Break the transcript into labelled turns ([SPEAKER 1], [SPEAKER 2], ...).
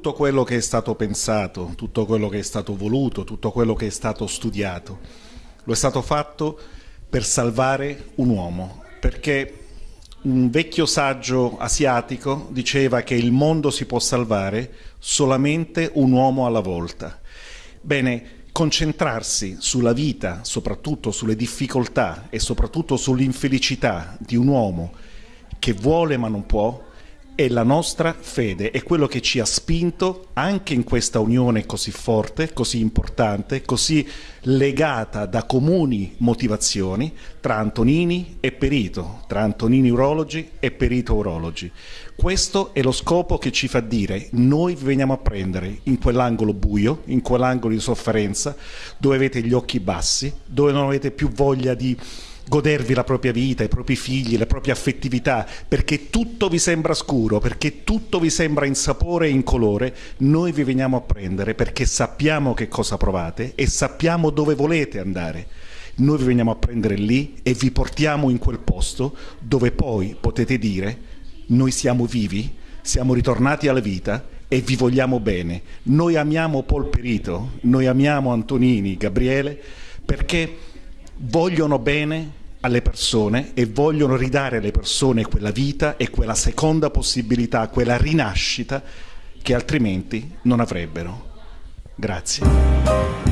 [SPEAKER 1] quello che è stato pensato, tutto quello che è stato voluto, tutto quello che è stato studiato, lo è stato fatto per salvare un uomo, perché un vecchio saggio asiatico diceva che il mondo si può salvare solamente un uomo alla volta. Bene, concentrarsi sulla vita, soprattutto sulle difficoltà e soprattutto sull'infelicità di un uomo che vuole ma non può, è la nostra fede, è quello che ci ha spinto anche in questa unione così forte, così importante, così legata da comuni motivazioni tra Antonini e Perito, tra Antonini urologi e Perito urologi. Questo è lo scopo che ci fa dire noi vi veniamo a prendere in quell'angolo buio, in quell'angolo di sofferenza, dove avete gli occhi bassi, dove non avete più voglia di godervi la propria vita, i propri figli, le proprie affettività, perché tutto vi sembra scuro, perché tutto vi sembra in sapore e in colore, noi vi veniamo a prendere perché sappiamo che cosa provate e sappiamo dove volete andare. Noi vi veniamo a prendere lì e vi portiamo in quel posto dove poi potete dire noi siamo vivi, siamo ritornati alla vita e vi vogliamo bene. Noi amiamo Paul Perito, noi amiamo Antonini, Gabriele, perché vogliono bene alle persone e vogliono ridare alle persone quella vita e quella seconda possibilità, quella rinascita che altrimenti non avrebbero. Grazie.